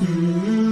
Mm-hmm.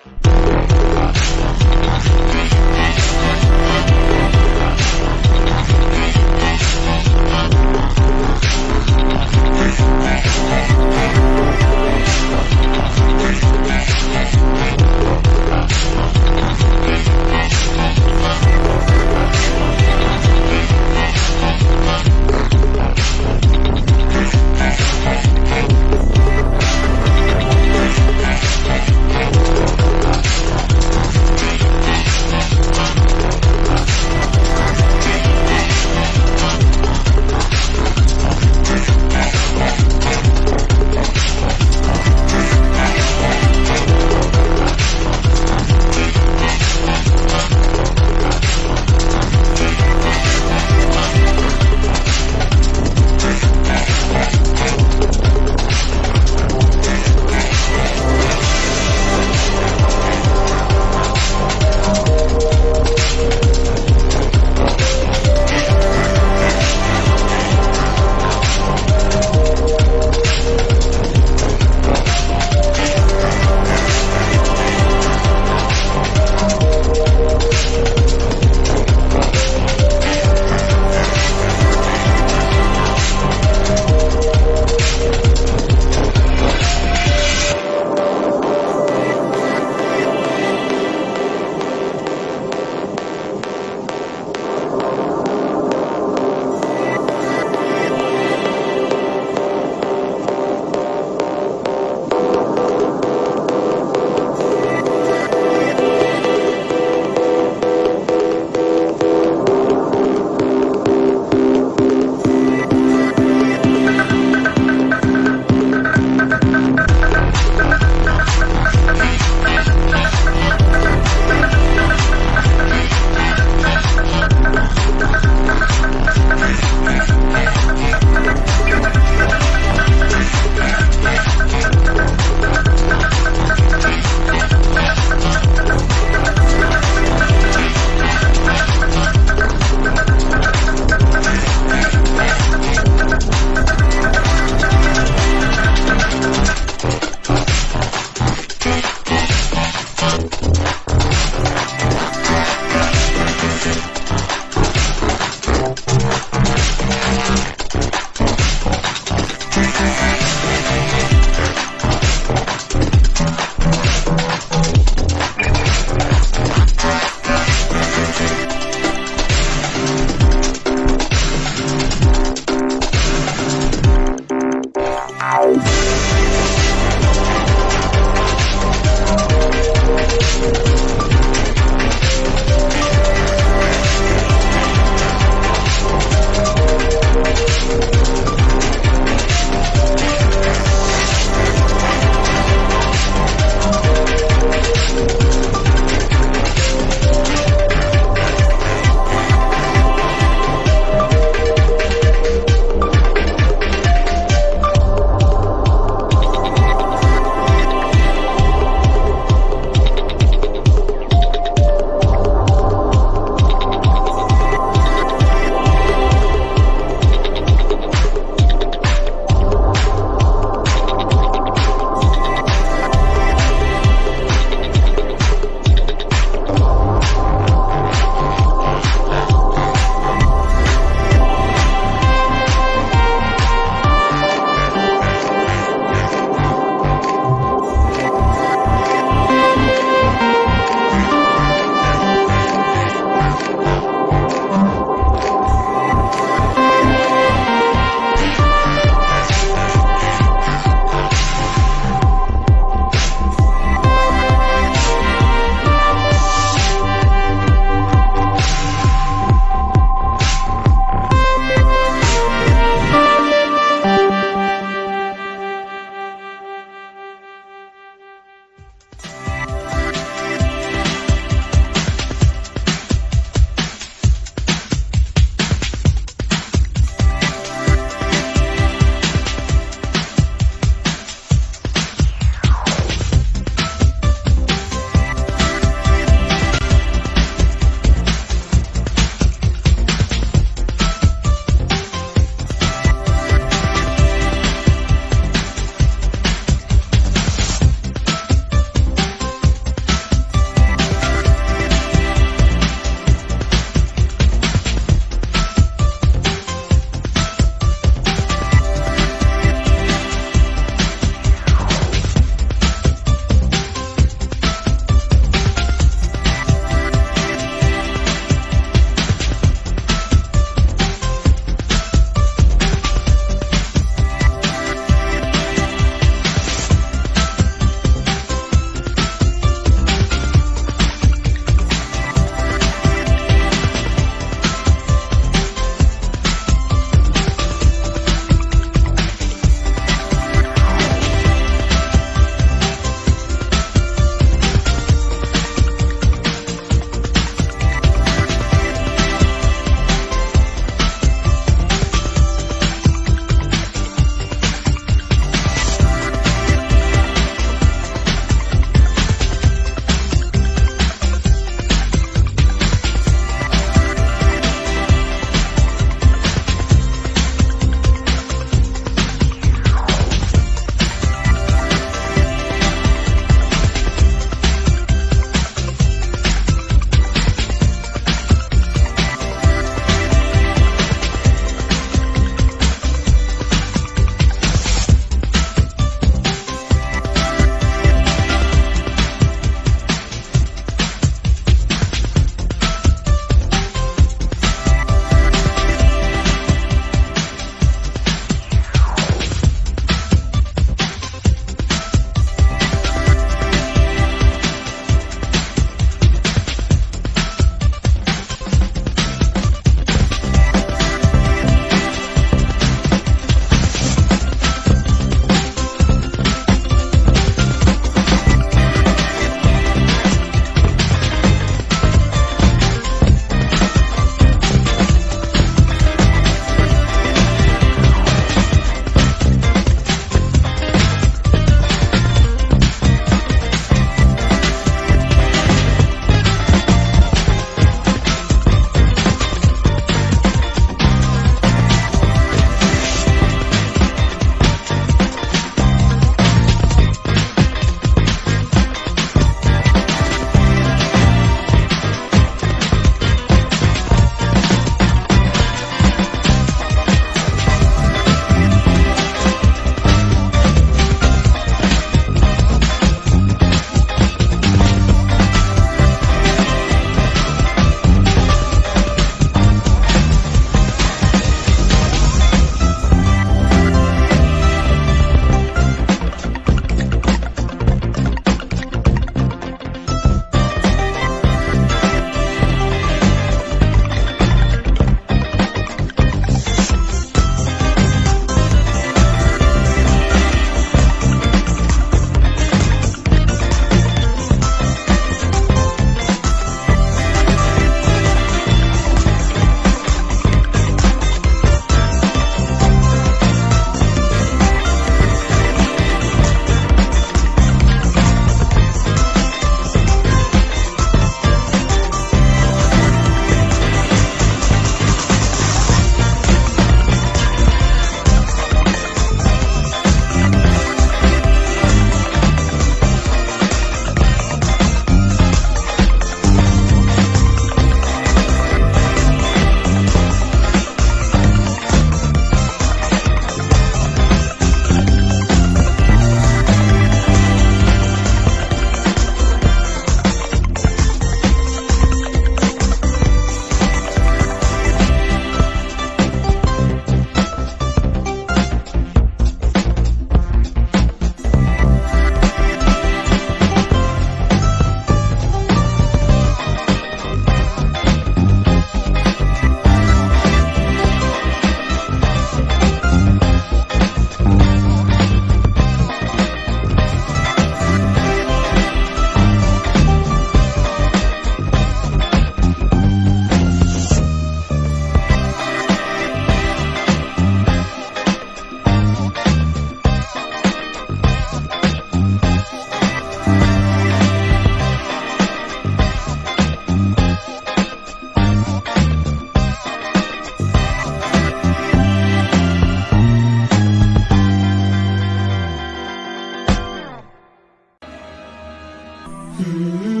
Mm-hmm.